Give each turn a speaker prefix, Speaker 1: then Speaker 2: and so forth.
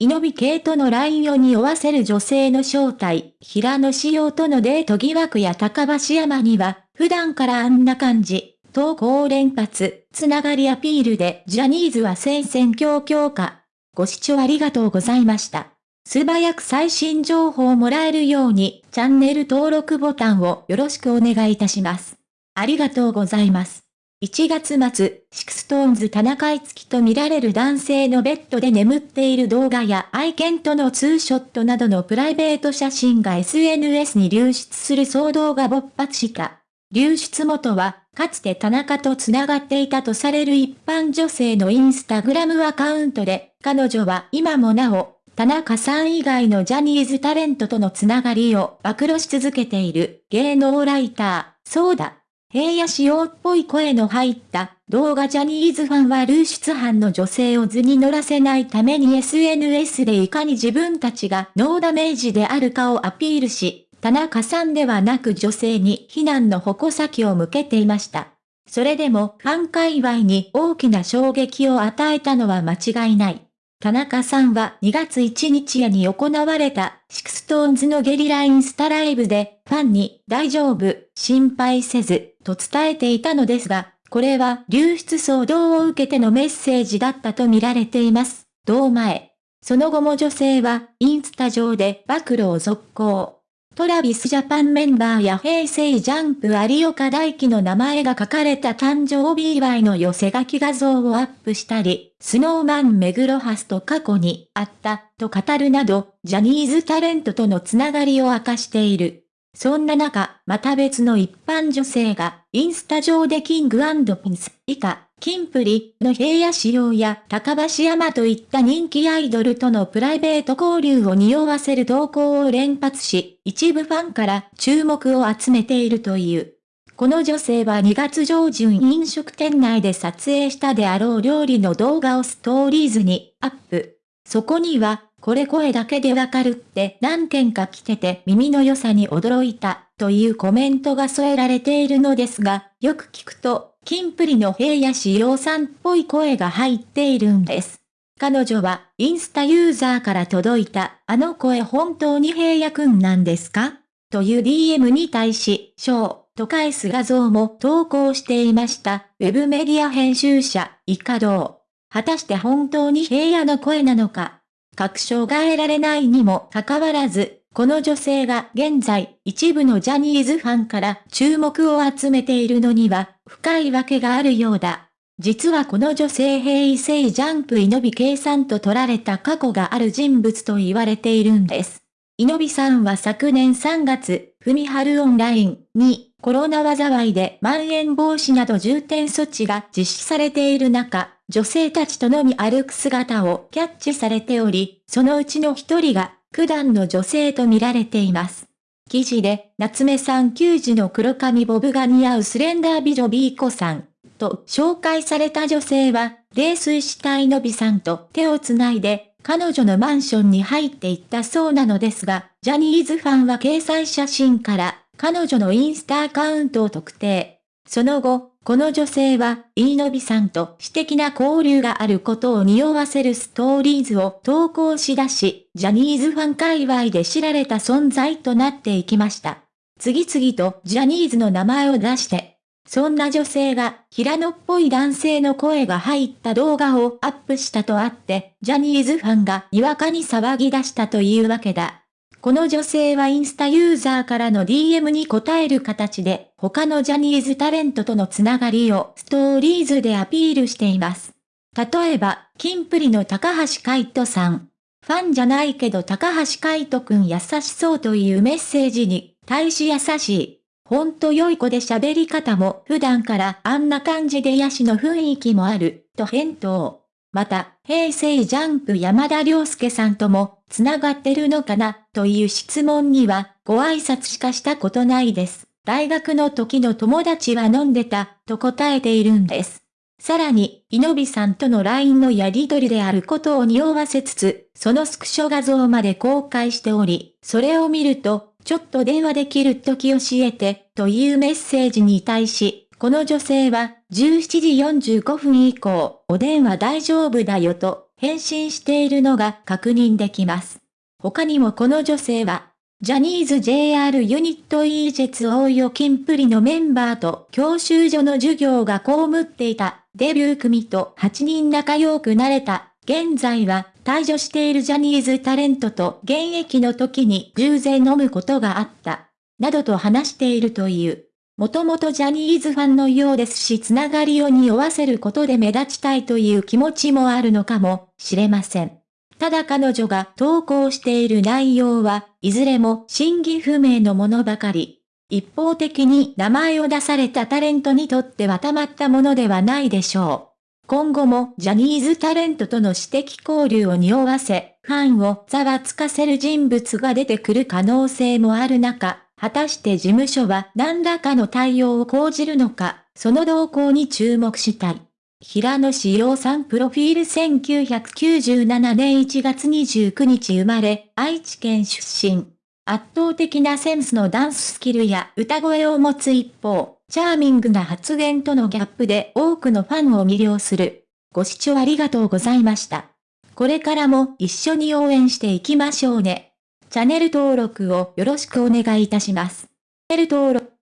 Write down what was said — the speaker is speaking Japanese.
Speaker 1: 伊野尾慧との LINE を匂わせる女性の正体、平野紫耀とのデート疑惑や高橋海人には、普段からあんな感じ、投稿連発、つながりアピールでジャニーズは戦々恐々か。ご視聴ありがとうございました。素早く最新情報をもらえるように、チャンネル登録ボタンをよろしくお願いいたします。ありがとうございます。1月末、シクストーンズ田中いつきと見られる男性のベッドで眠っている動画や愛犬とのツーショットなどのプライベート写真が SNS に流出する騒動が勃発した。流出元は、かつて田中と繋がっていたとされる一般女性のインスタグラムアカウントで、彼女は今もなお、田中さん以外のジャニーズタレントとのつながりを暴露し続けている芸能ライター、そうだ。平野仕様っぽい声の入った動画ジャニーズファンは流出犯の女性を図に乗らせないために SNS でいかに自分たちがノーダメージであるかをアピールし、田中さんではなく女性に非難の矛先を向けていました。それでもファン界隈に大きな衝撃を与えたのは間違いない。田中さんは2月1日夜に行われたシクストーンズのゲリラインスタライブでファンに大丈夫、心配せずと伝えていたのですが、これは流出騒動を受けてのメッセージだったと見られています。同前。その後も女性はインスタ上で暴露を続行。トラビスジャパンメンバーや平成ジャンプ有岡大輝の名前が書かれた誕生日祝いの寄せ書き画像をアップしたり、スノーマン目黒ハスと過去にあったと語るなど、ジャニーズタレントとのつながりを明かしている。そんな中、また別の一般女性が、インスタ上でキングピンス以下、キンプリの平野仕様や高橋山といった人気アイドルとのプライベート交流を匂わせる投稿を連発し、一部ファンから注目を集めているという。この女性は2月上旬飲食店内で撮影したであろう料理の動画をストーリーズにアップ。そこには、これ声だけでわかるって何件か来てて耳の良さに驚いた、というコメントが添えられているのですが、よく聞くと、キンプリの平野志陽さんっぽい声が入っているんです。彼女は、インスタユーザーから届いた、あの声本当に平野くんなんですか？という DM に対し、ショー、と返す画像も投稿していました。ウェブメディア編集者、イカドウ。果たして本当に平野の声なのか？確証が得られないにもかかわらず、この女性が現在一部のジャニーズファンから注目を集めているのには深いわけがあるようだ。実はこの女性平成ジャンプイノビ計算と取られた過去がある人物と言われているんです。イノビさんは昨年3月、ふみはるオンラインにコロナ災いでまん延防止など重点措置が実施されている中、女性たちとのみ歩く姿をキャッチされており、そのうちの一人が、九段の女性と見られています。記事で、夏目さん球児の黒髪ボブが似合うスレンダー美女ビーコさん、と紹介された女性は、泥酔したいのびさんと手をつないで、彼女のマンションに入っていったそうなのですが、ジャニーズファンは掲載写真から、彼女のインスタアカウントを特定。その後、この女性は、イーノビさんと私的な交流があることを匂わせるストーリーズを投稿し出し、ジャニーズファン界隈で知られた存在となっていきました。次々とジャニーズの名前を出して、そんな女性が平野っぽい男性の声が入った動画をアップしたとあって、ジャニーズファンがにわかに騒ぎ出したというわけだ。この女性はインスタユーザーからの DM に答える形で、他のジャニーズタレントとのつながりをストーリーズでアピールしています。例えば、キンプリの高橋海人さん。ファンじゃないけど高橋海人くん優しそうというメッセージに、大し優しい。ほんと良い子で喋り方も普段からあんな感じで癒しの雰囲気もある、と返答。また、平成ジャンプ山田涼介さんとも、繋がってるのかな、という質問には、ご挨拶しかしたことないです。大学の時の友達は飲んでた、と答えているんです。さらに、イノビさんとの LINE のやり取りであることを匂わせつつ、そのスクショ画像まで公開しており、それを見ると、ちょっと電話できる時教えて、というメッセージに対し、この女性は17時45分以降、お電話大丈夫だよと、返信しているのが確認できます。他にもこの女性は、ジャニーズ JR ユニット e ジェツ大与金プリのメンバーと教習所の授業が被っていたデビュー組と8人仲良くなれた。現在は退場しているジャニーズタレントと現役の時に偶然飲むことがあった。などと話しているという。もともとジャニーズファンのようですしつながりを匂わせることで目立ちたいという気持ちもあるのかもしれません。ただ彼女が投稿している内容はいずれも真偽不明のものばかり。一方的に名前を出されたタレントにとってはたまったものではないでしょう。今後もジャニーズタレントとの私的交流を匂わせ、ファンをざわつかせる人物が出てくる可能性もある中、果たして事務所は何らかの対応を講じるのか、その動向に注目したい。平野志陽さんプロフィール1997年1月29日生まれ、愛知県出身。圧倒的なセンスのダンススキルや歌声を持つ一方、チャーミングな発言とのギャップで多くのファンを魅了する。ご視聴ありがとうございました。これからも一緒に応援していきましょうね。チャンネル登録をよろしくお願いいたします。チャンネル登録